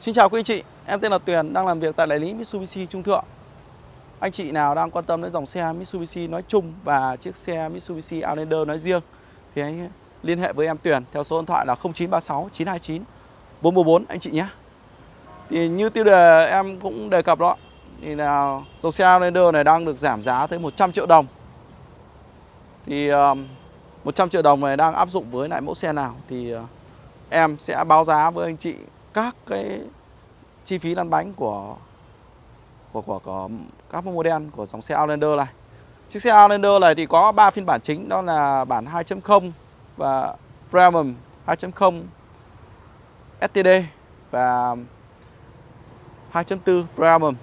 Xin chào quý anh chị, em tên là Tuyền, đang làm việc tại đại lý Mitsubishi Trung Thượng. Anh chị nào đang quan tâm đến dòng xe Mitsubishi nói chung và chiếc xe Mitsubishi Outlander nói riêng thì anh liên hệ với em Tuyền theo số điện thoại là 0936 929 444 anh chị nhé. Thì như tiêu đề em cũng đề cập đó thì là dòng xe Outlander này đang được giảm giá tới 100 triệu đồng. Thì 100 triệu đồng này đang áp dụng với lại mẫu xe nào thì ờ, em sẽ báo giá với anh chị các cái chi phí lăn bánh của của, của, của các model của dòng xe Outlander này. Chiếc xe Outlander này thì có 3 phiên bản chính đó là bản 2.0 và Premium 2.0 STD và 2.4 Premium.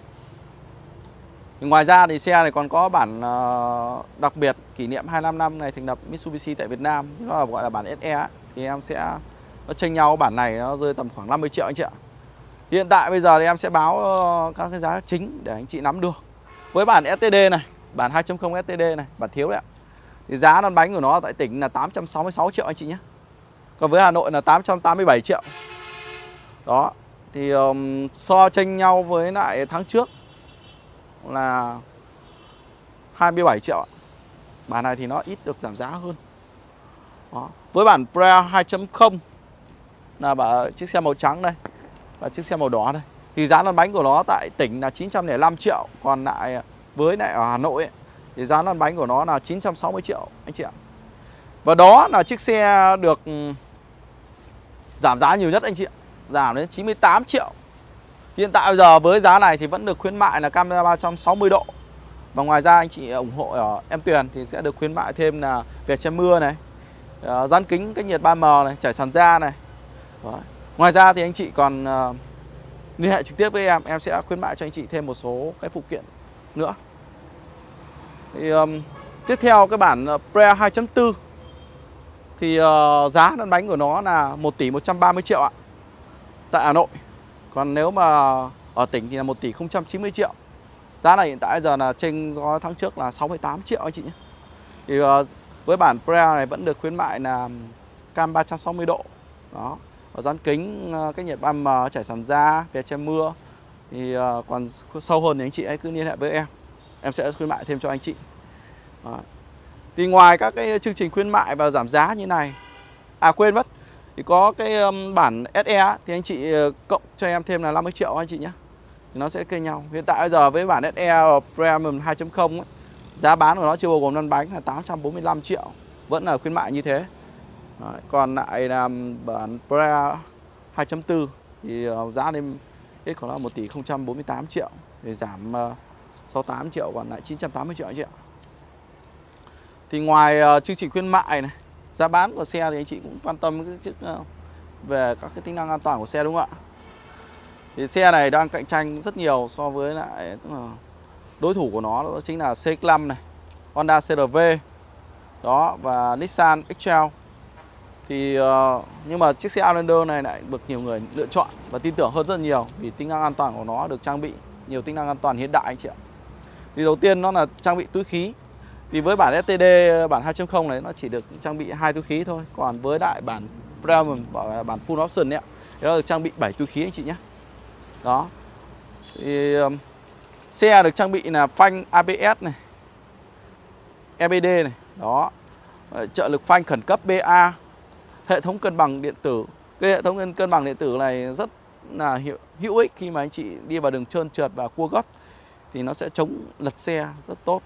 Ngoài ra thì xe này còn có bản ờ, đặc biệt kỷ niệm 25 năm ngày thành lập Mitsubishi tại Việt Nam, nó là gọi là bản SE thì em sẽ nó chênh nhau bản này nó rơi tầm khoảng 50 triệu anh chị ạ. Hiện tại bây giờ thì em sẽ báo ờ, các cái giá chính để anh chị nắm được. Với bản STD này, bản 2.0 STD này, bản thiếu đấy ạ. Thì giá lăn bánh của nó tại tỉnh là 866 triệu anh chị nhé. Còn với Hà Nội là 887 triệu. Đó. Thì um, so tranh nhau với lại tháng trước là 27 triệu ạ. Bản này thì nó ít được giảm giá hơn. Đó. Với bản Pre 2.0 là chiếc xe màu trắng đây và chiếc xe màu đỏ đây. Thì giá lăn bánh của nó tại tỉnh là 905 triệu còn lại với lại ở Hà Nội ấy, thì giá lăn bánh của nó là 960 triệu anh chị ạ. Và đó là chiếc xe được ừ, giảm giá nhiều nhất anh chị ạ. Giảm đến 98 triệu. Hiện tại bây giờ với giá này thì vẫn được khuyến mại là camera 360 độ. Và ngoài ra anh chị ủng hộ ở em Tuyền thì sẽ được khuyến mại thêm là về che mưa này ờ, dán kính cách nhiệt 3M này trải sàn da này đó. Ngoài ra thì anh chị còn uh, liên hệ trực tiếp với em Em sẽ khuyến mại cho anh chị thêm một số cái phụ kiện nữa. Thì, um, Tiếp theo cái bản ờ, Pre 2.4 Thì uh, giá lăn bánh của nó là 1 tỷ 130 triệu ạ Tại Hà Nội. Còn nếu mà ở tỉnh thì là 1 tỷ 090 triệu. Giá này hiện tại giờ là trên do tháng trước là 68 triệu anh chị nhé. Thì uh, với bản Pre này vẫn được khuyến mại là cam 360 độ. Đó dán kính ờ, cách nhiệt 3M trải sàn da về che mưa. Thì ờ, còn sâu hơn thì anh chị hãy cứ liên hệ với em. Em sẽ khuyến mại thêm cho anh chị. Đó. thì ngoài các cái chương trình khuyến mại và giảm giá như này à quên mất, thì có cái bản SE thì anh chị ờ, cộng cho em thêm là 50 triệu anh chị nhé. Thì nó sẽ kênh nhau. Hiện tại bây giờ với bản SE Premium 2.0 giá bán của nó chưa bao gồm lăn bánh là 845 triệu, vẫn là khuyến mại như thế. Đấy, còn lại là bản Pre 2.4 thì ờ, giá lên ít khoảng là 1 tỷ 048 triệu để giảm ờ, 68 triệu còn lại 980 triệu anh chị ạ. Thì ngoài uh, chương trình khuyến mại này, giá bán của xe thì anh chị cũng quan tâm cái chiếc uh, về các cái tính năng an toàn của xe đúng không ạ? Thì xe này đang cạnh tranh rất nhiều so với lại tức là đối thủ của nó đó chính là CX-5 này, Honda CRV đó và Nissan X-Trail thì uh, nhưng mà chiếc xe Outlander này lại được nhiều người lựa chọn và tin tưởng hơn rất nhiều vì tính năng an toàn của nó được trang bị nhiều tính năng an toàn hiện đại anh chị ạ. Thì đầu tiên nó là trang bị túi khí. Thì với bản STD bản 2.0 này nó chỉ được trang bị hai túi khí thôi, còn với đại bản Premium bản full option ấy thì nó được trang bị 7 túi khí anh chị nhé. Đó. Thì um, xe được trang bị là phanh ABS này. EBD này, đó. Ờ, trợ lực phanh khẩn cấp BA hệ thống cân bằng điện tử. Cái hệ thống cân bằng điện tử này rất là hiệu, hữu ích khi mà anh chị đi vào đường trơn trượt và cua gấp thì nó sẽ chống lật xe rất tốt.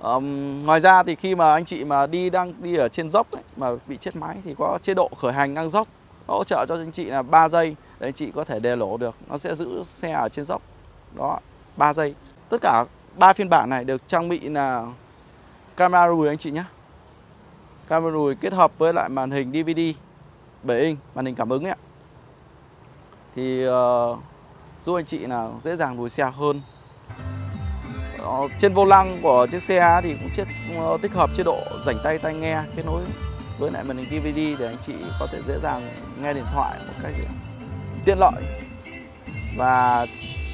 Um, ngoài ra thì khi mà anh chị mà đi đang đi ở trên dốc ấy, mà bị chết máy thì có chế độ khởi hành ngang dốc nó hỗ trợ cho anh chị là 3 giây để anh chị có thể đề lỗ được. Nó sẽ giữ xe ở trên dốc. Đó 3 giây. Tất cả ba phiên bản này được trang bị là camera lùi anh chị nhé camera lùi kết hợp với lại màn hình DVD 7 inch màn hình cảm ứng ấy thì uh, giúp anh chị là dễ dàng lùi xe hơn. Uh, trên vô lăng của chiếc xe thì cũng chiếc uh, ờ, tích hợp chế độ rảnh tay tai nghe kết nối với lại màn hình DVD để anh chị có thể dễ dàng nghe điện thoại một cách tiện lợi. Và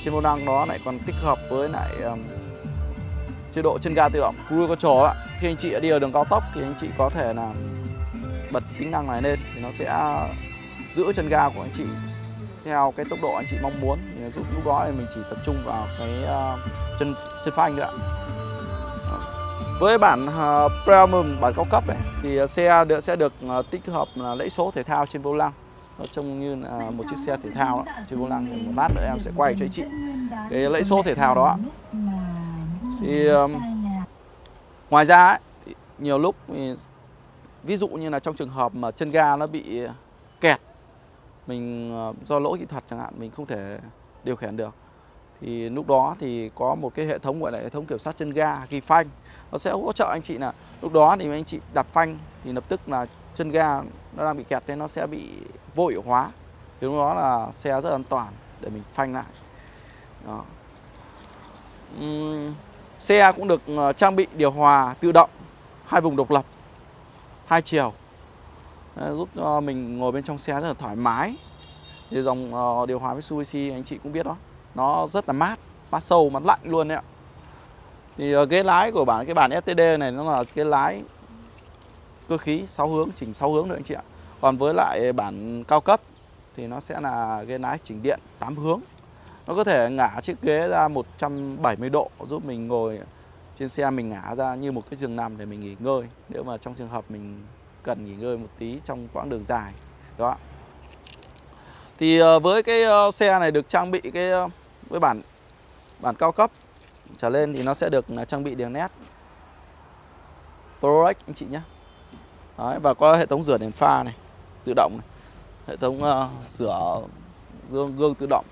trên vô lăng đó lại còn tích hợp với lại um, chế độ chân ga tự động. Cruise control ạ. Khi anh chị đi ở đường cao tốc thì anh chị có thể là bật tính năng này lên thì nó sẽ giữ chân ga của anh chị theo cái tốc độ anh chị mong muốn. Thì giúp lúc đó thì mình chỉ tập trung vào cái ờ, chân chân phanh nữa với bản uh, Premium bản cao cấp này thì xe được sẽ được uh, tích hợp là lẫy số thể thao trên vô lăng. Nó trông như là một chiếc xe thể thao đó. trên vô lăng một lát nữa em sẽ quay cho anh chị. Cái lẫy số thể thao đó thì um, ngoài ra ấy, thì nhiều lúc thì, ví dụ như là trong trường hợp mà chân ga nó bị kẹt mình do lỗi kỹ thuật chẳng hạn mình không thể điều khiển được thì lúc đó thì có một cái hệ thống gọi là hệ thống kiểm soát chân ga ghi phanh. Nó sẽ hỗ trợ anh chị là lúc đó thì anh chị đạp phanh thì lập tức là chân ga nó đang bị kẹt nên nó sẽ bị vô hiệu hóa. Thì lúc đó là xe rất an toàn để mình phanh lại. Đó. Uhm, xe cũng được ờ, trang bị điều hòa tự động, hai vùng độc lập, hai chiều. Ờ, giúp cho mình ngồi bên trong xe rất là thoải mái. Thì dòng ờ, điều hòa Mitsubishi anh chị cũng biết đó, nó rất là mát mát sâu, mát lạnh luôn đấy ạ. Thì ghế lái của bản, cái bản STD này nó là cái lái cơ khí 6 hướng, chỉnh 6 hướng nữa anh chị ạ. Còn với lại bản cao cấp thì nó sẽ là ghế lái chỉnh điện 8 hướng nó có thể ngả chiếc ghế ra 170 độ giúp mình ngồi trên xe mình ngả ra như một cái giường nằm để mình nghỉ ngơi. Nếu mà trong trường hợp mình cần nghỉ ngơi một tí trong quãng đường dài đó. Thì ờ, với cái ờ, xe này được trang bị cái ờ, với bản bản cao cấp trở lên thì nó sẽ được trang bị đèn led ProRec anh chị nhé. Đấy, và có hệ thống rửa đèn pha này tự động này. hệ thống uh, rửa gương gương tự động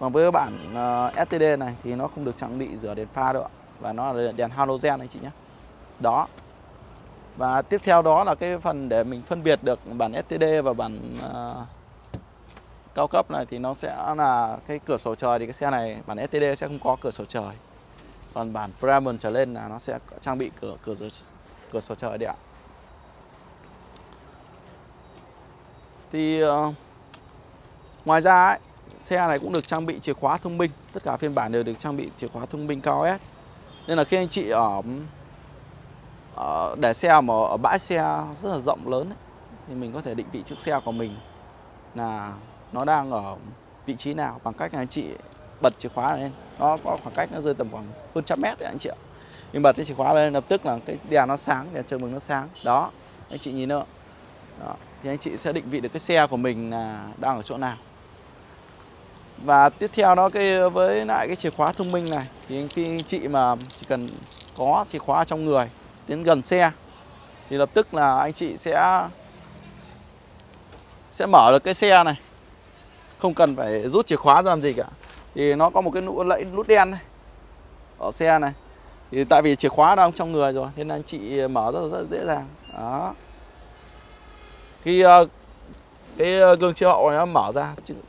còn với bản ờ, uh, STD này thì nó không được trang bị rửa đèn pha đâu ạ. Và nó là đèn halogen anh chị nhé. Đó. Và tiếp theo đó là cái phần để mình phân biệt được bản STD và bản uh, cao cấp này thì nó sẽ là cái cửa sổ trời. Thì cái xe này bản STD sẽ không có cửa sổ trời. Còn bản Premium trở lên là nó sẽ trang bị cửa cửa sổ cửa sổ trời đấy ạ. Thì uh, ngoài ra ấy, xe này cũng được trang bị chìa khóa thông minh. Tất cả phiên bản đều được trang bị chìa khóa thông minh cao S. Nên là khi anh chị ở, ở để xe mà ở bãi xe rất là rộng lớn ấy, thì mình có thể định vị chiếc xe của mình là nó đang ở vị trí nào bằng cách là anh chị bật chìa khóa lên. Nó có khoảng cách nó rơi tầm khoảng hơn trăm mét đấy anh chị ạ. Mình bật cái chìa khóa lên lập tức là cái đèn nó sáng đèn chờ mừng nó sáng. Đó anh chị nhìn nữa. Đó. thì anh chị sẽ định vị được cái xe của mình là đang ở chỗ nào và tiếp theo đó cái với lại cái chìa khóa thông minh này thì khi anh chị mà chỉ cần có chìa khóa trong người đến gần xe thì lập tức là anh chị sẽ sẽ mở được cái xe này. Không cần phải rút chìa khóa ra làm gì cả. Thì nó có một cái nút lẫy nút đen này ở xe này. Thì tại vì chìa khóa đang trong người rồi nên anh chị mở rất, rất dễ dàng. Đó. Khi uh, ờ, cái ờ, gương chiếu hậu này nó mở ra chứng,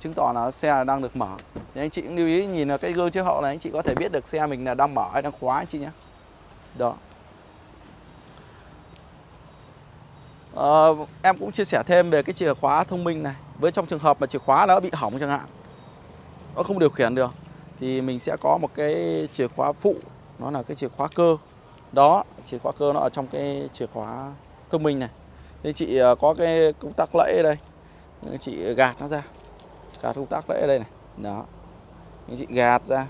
chứng tỏ là xe đang được mở. Thì anh chị cũng lưu ý nhìn là cái gương chiếu hậu này anh chị có thể biết được xe mình là đang mở hay đang khóa anh chị nhé. Đó. À, em cũng chia sẻ thêm về cái chìa khóa thông minh này. Với trong trường hợp mà chìa khóa nó bị hỏng chẳng hạn nó không điều khiển được thì mình sẽ có một cái chìa khóa phụ nó là cái chìa khóa cơ. Đó chìa khóa cơ nó ở trong cái chìa khóa thông minh này thế chị à, có cái công tắc lẫy ở đây chị gạt nó ra. Gạt công tắc lẫy ở đây này. Đó. Chị gạt ra.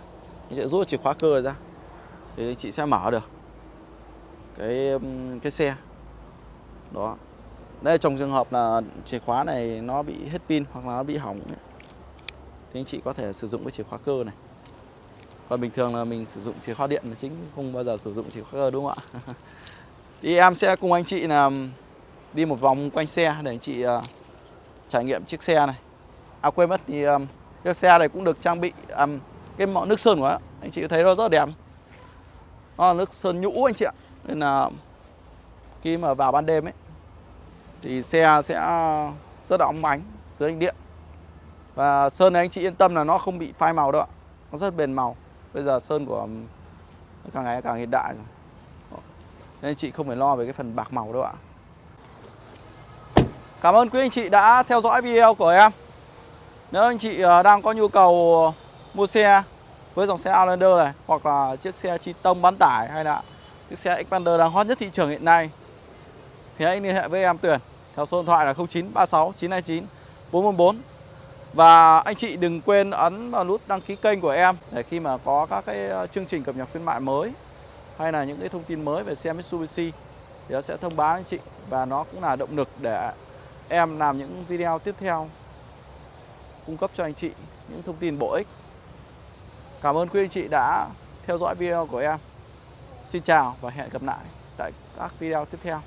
Thì chị rút chìa khóa cơ ra. Thì chị sẽ mở được. Cái cái xe. Đó. Đây trong trường hợp là chìa khóa này nó bị hết pin hoặc là nó bị hỏng ấy, thì anh chị có thể sử dụng cái chìa khóa cơ này. Còn bình thường là mình sử dụng chìa khóa điện là chính không bao giờ sử dụng chìa khóa cơ đúng không ạ? Thì em sẽ cùng anh chị là đi một vòng quanh xe để anh chị uh, trải nghiệm chiếc xe này. À quên mất thì um, chiếc xe này cũng được trang bị um, cái mọ nước sơn của nó. Anh chị thấy nó rất đẹp nó là nước sơn nhũ anh chị ạ. Nên là khi mà vào ban đêm ấy thì xe sẽ rất là óng ánh dưới ánh điện. Và sơn này anh chị yên tâm là nó không bị phai màu đâu ạ. Nó rất bền màu. Bây giờ sơn của càng ngày càng hiện đại rồi. Nên anh chị không phải lo về cái phần bạc màu đâu ạ. Cảm ơn quý anh chị đã theo dõi video của em. Nếu anh chị à, đang có nhu cầu mua xe với dòng xe Outlander này, Hoặc là chiếc xe chi tông bán tải hay là chiếc xe Expander đang hot nhất thị trường hiện nay, Thì hãy liên hệ với em Tuyển Theo số điện thoại là 0936 929 444 Và anh chị đừng quên ấn vào nút đăng ký kênh của em để khi mà có các cái à, chương trình cập nhật khuyến mại mới hay là những cái thông tin mới về xe Mitsubishi thì nó sẽ thông báo anh chị và nó cũng là động lực để em làm những video tiếp theo, cung cấp cho anh chị những thông tin bổ ích. Cảm ơn quý anh chị đã theo dõi video của em. Xin chào và hẹn gặp lại tại các video tiếp theo.